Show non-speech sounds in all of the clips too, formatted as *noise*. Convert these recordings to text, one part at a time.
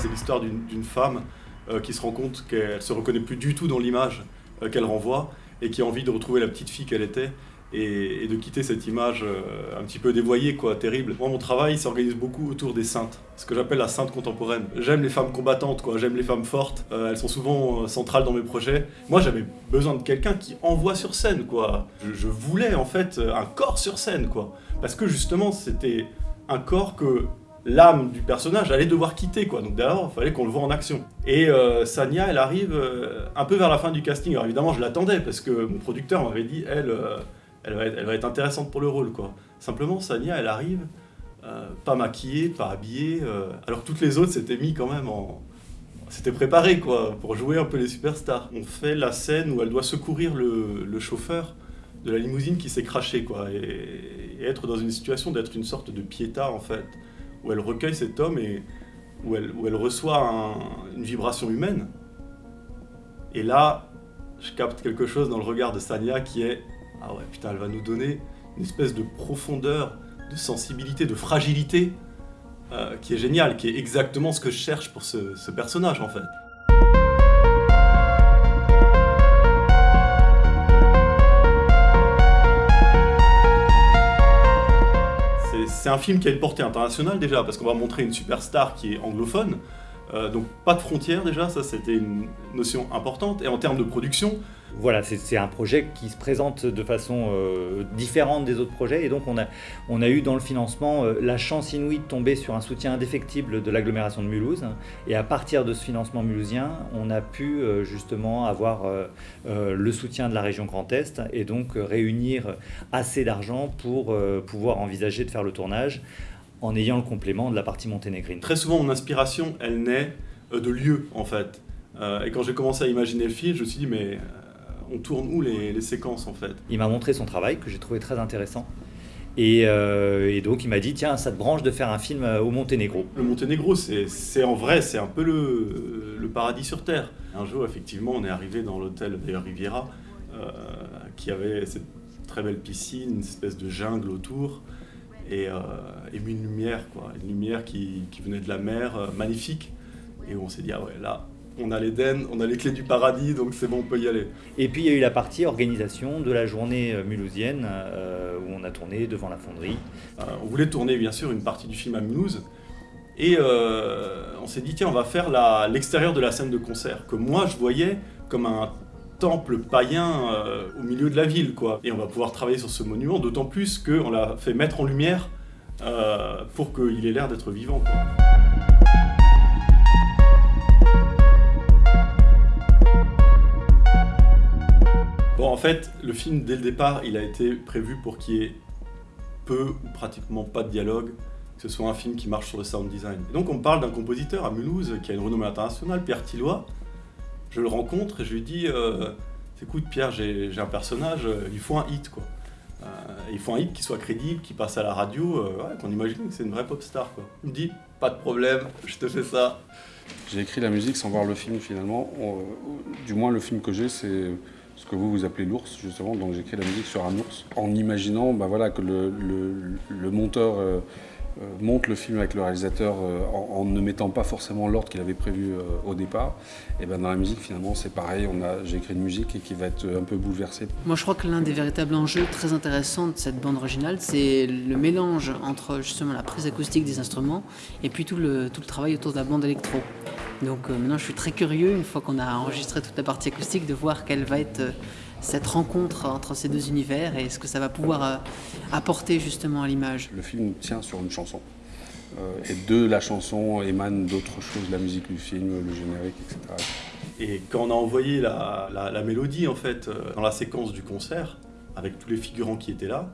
C'est l'histoire d'une femme euh, qui se rend compte qu'elle se reconnaît plus du tout dans l'image euh, qu'elle renvoie et qui a envie de retrouver la petite fille qu'elle était et, de quitter cette image euh, un petit peu dévoyée, quoi, terrible. Moi, mon travail s'organise beaucoup autour des saintes, ce que j'appelle la sainte contemporaine. J'aime les femmes combattantes, quoi, j'aime les femmes fortes, elles sont souvent centrales dans mes projets. Moi, j'avais besoin de quelqu'un qui envoie sur scène, quoi. Je, je, voulais, en fait, un corps sur scène, quoi. Parce que, justement, c'était un corps que l'âme du personnage allait devoir quitter, quoi. Donc d'abord, il fallait qu'on le voit en action. Et euh, Sania, elle arrive euh, un peu vers la fin du casting. Alors évidemment, je l'attendais, parce que mon producteur m'avait dit, elle, euh, elle, va être, intéressante pour le rôle, quoi. Simplement, Sania, elle arrive, pas maquillée, pas habillée, alors toutes les autres s'étaient mis quand même en... C'était préparé, quoi, pour jouer un peu les superstars. On fait la scène où elle doit secourir le, chauffeur de la limousine qui s'est craché, quoi, et, et être dans une situation d'être une sorte de piéta, en fait où elle recueille cet homme et où elle, où elle reçoit une vibration humaine. Et là, je capte quelque chose dans le regard de Sania qui est « Ah ouais, putain, elle va nous donner une espèce de profondeur, de sensibilité, de fragilité euh, qui est géniale, qui est exactement ce que je cherche pour ce personnage en fait. » c'est un film qui a une portée internationale déjà, parce qu'on va montrer une superstar qui est anglophone, euh, donc pas de frontières déjà, ça c'était une notion importante. Et en termes de production, voilà, c'est un projet qui se présente de façon euh, différente des autres projets. Et donc on a, eu dans le financement euh, la chance inouïe de tomber sur un soutien indéfectible de l'agglomération de Mulhouse. Et à partir de ce financement mulhousien, on a pu justement avoir le soutien de la région Grand Est et donc réunir assez d'argent pour pouvoir envisager de faire le tournage en ayant le complément de la partie monténégrine. Très souvent, mon inspiration, elle naît de lieux en fait. et quand j'ai commencé à imaginer le film, je me suis dit, mais on tourne où les, séquences en fait? Il m'a montré son travail que j'ai trouvé très intéressant. Euh, et, donc il m'a dit, tiens, ça te branche de faire un film euh, au Monténégro. Le Monténégro, c'est en vrai, c'est un peu le, paradis sur Terre. Un jour, effectivement, on est arrivé dans l'hôtel Riviera, euh, qui avait cette très belle piscine, une espèce de jungle autour, et, une lumière, quoi, une lumière qui, qui venait de la mer, magnifique. Et on s'est dit, ah ouais, là, on a l'Éden, on a les clés du paradis, donc c'est bon, on peut y aller. Et puis il y a eu la partie organisation de la journée euh, mulhousienne, euh, où on a tourné devant la fonderie. Euh, on voulait tourner bien sûr une partie du film à Mulhouse, et on s'est dit tiens on va faire l'extérieur de la scène de concert, que moi je voyais comme un temple païen au milieu de la ville, quoi. Et on va pouvoir travailler sur ce monument, d'autant plus qu'on l'a fait mettre en lumière pour qu'il ait l'air d'être vivant. Bon, en fait, le film, dès le départ, il a été prévu pour qu'il y ait peu ou pratiquement pas de dialogue, que ce soit un film qui marche sur le sound design. Et donc on parle d'un compositeur à Mulhouse qui a une renommée internationale, Pierre Tillois. Je le rencontre et je lui dis euh, écoute Pierre, j'ai un personnage, euh, il faut un hit quoi. Euh, il faut un hit qui soit crédible, qui passe à la radio, qu'on imagine que c'est une vraie pop star quoi. Il me dit pas de problème, *laughs* je te fais ça. J'ai écrit la musique sans voir le film finalement. du moins le film que j'ai c'est ce que vous vous appelez l'ours justement, donc j'ai écrit la musique sur un ours, en imaginant bah, voilà, que le, monteur euh, euh, monte le film avec le réalisateur euh, en, ne mettant pas forcément l'ordre qu'il avait prévu au départ. Et ben dans la musique finalement c'est pareil, j'ai écrit une musique qui va être un peu bouleversée. Moi je crois que l'un des véritables enjeux très intéressants de cette bande originale, c'est le mélange entre justement la prise acoustique des instruments et puis tout le, tout le travail autour de la bande électro. Donc euh, maintenant, je suis très curieux, une fois qu'on a enregistré toute la partie acoustique, de voir quelle va être euh, cette rencontre entre ces deux univers et ce que ça va pouvoir euh, apporter justement à l'image. Le film tient sur une chanson. et de la chanson émanent d'autres choses, la musique du film, le générique, etc. Et quand on a envoyé la, mélodie, en fait, dans la séquence du concert, avec tous les figurants qui étaient là,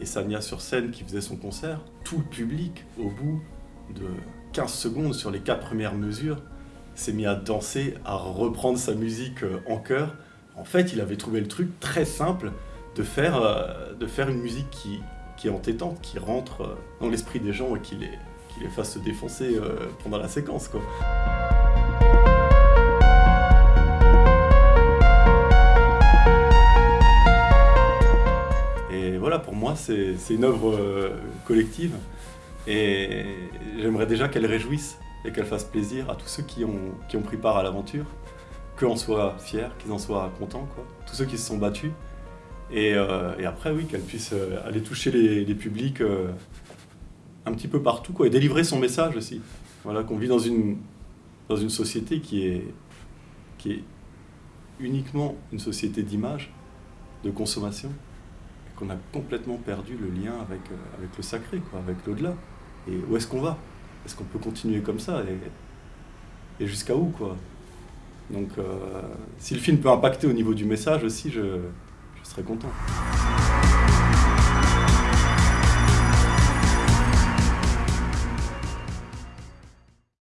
et Sania sur scène qui faisait son concert, tout le public, au bout de 15 secondes sur les quatre premières mesures, s'est mis à danser, à reprendre sa musique euh, en chœur. En fait, il avait trouvé le truc très simple de faire, euh, de faire une musique qui, est entêtante, qui rentre euh, dans l'esprit des gens et qui les, fasse se défoncer pendant la séquence. Quoi. Et voilà, pour moi, c'est une œuvre collective et j'aimerais déjà qu'elle réjouisse et qu'elle fasse plaisir à tous ceux qui ont pris part à l'aventure, qu'en soient fiers, qu'ils en soient contents, quoi. tous ceux qui se sont battus. Et, euh, après, oui, qu'elle puisse euh, aller toucher les, publics euh, un petit peu partout, quoi, et délivrer son message aussi. Voilà, qu'on vit dans une, dans une société qui est, qui est uniquement une société d'image, de consommation, et qu'on a complètement perdu le lien avec, avec le sacré, quoi, avec l'au-delà. Et où est-ce qu'on va? Est-ce qu'on peut continuer comme ça? Et, et jusqu'à où, quoi? Donc, euh, si le film peut impacter au niveau du message aussi, je, je serais content.